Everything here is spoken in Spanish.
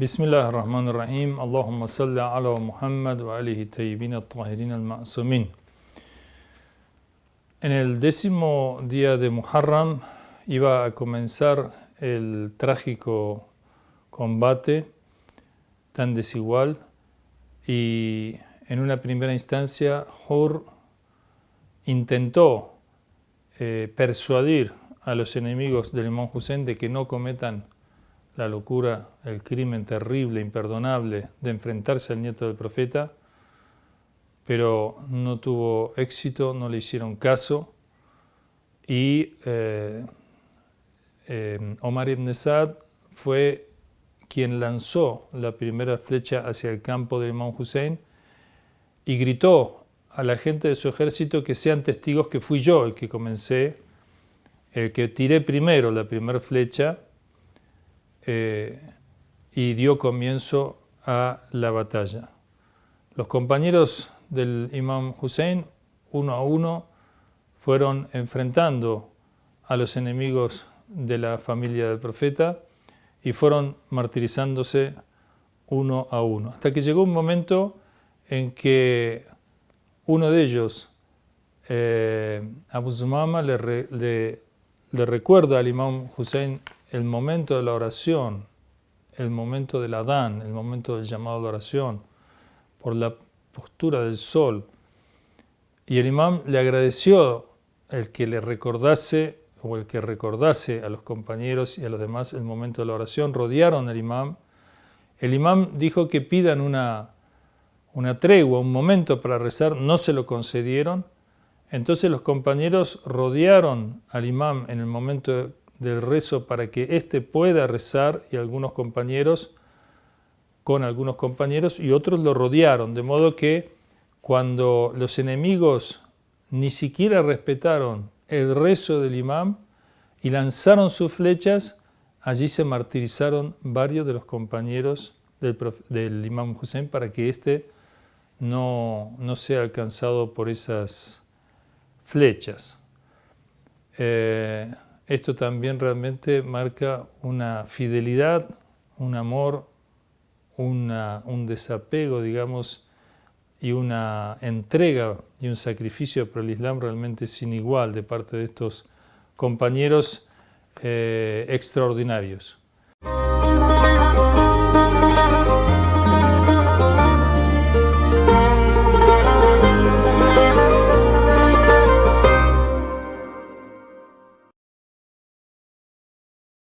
بسم الله الرحمن الرحيم اللهم صل على محمد وآله الطيبين الطاهرين المعصومين En el décimo día de Muharram iba a comenzar el trágico combate tan desigual y en una primera instancia Hur intentó eh, persuadir a los enemigos del imán Hussein de que no cometan la locura, el crimen terrible, imperdonable de enfrentarse al nieto del profeta, pero no tuvo éxito, no le hicieron caso y eh, eh, Omar ibn Saad fue quien lanzó la primera flecha hacia el campo del imán Hussein y gritó a la gente de su ejército que sean testigos que fui yo el que comencé, el que tiré primero la primera flecha eh, y dio comienzo a la batalla. Los compañeros del imam Hussein, uno a uno, fueron enfrentando a los enemigos de la familia del profeta y fueron martirizándose uno a uno. Hasta que llegó un momento en que uno de ellos, eh, Abu Zumama, le, le recuerda al imam Hussein el momento de la oración, el momento del Adán, el momento del llamado a la oración, por la postura del sol. Y el imam le agradeció el que le recordase o el que recordase a los compañeros y a los demás el momento de la oración. Rodearon al imam. El imam dijo que pidan una, una tregua, un momento para rezar, no se lo concedieron. Entonces los compañeros rodearon al imam en el momento del rezo para que éste pueda rezar y algunos compañeros, con algunos compañeros y otros lo rodearon, de modo que cuando los enemigos ni siquiera respetaron el rezo del imam y lanzaron sus flechas, allí se martirizaron varios de los compañeros del, imam Hussein para que éste no, no sea alcanzado por esas flechas. Eh, esto también realmente marca una fidelidad, un amor, un desapego, digamos, y una entrega y un sacrificio por el Islam realmente sin igual de parte de estos compañeros eh, extraordinarios.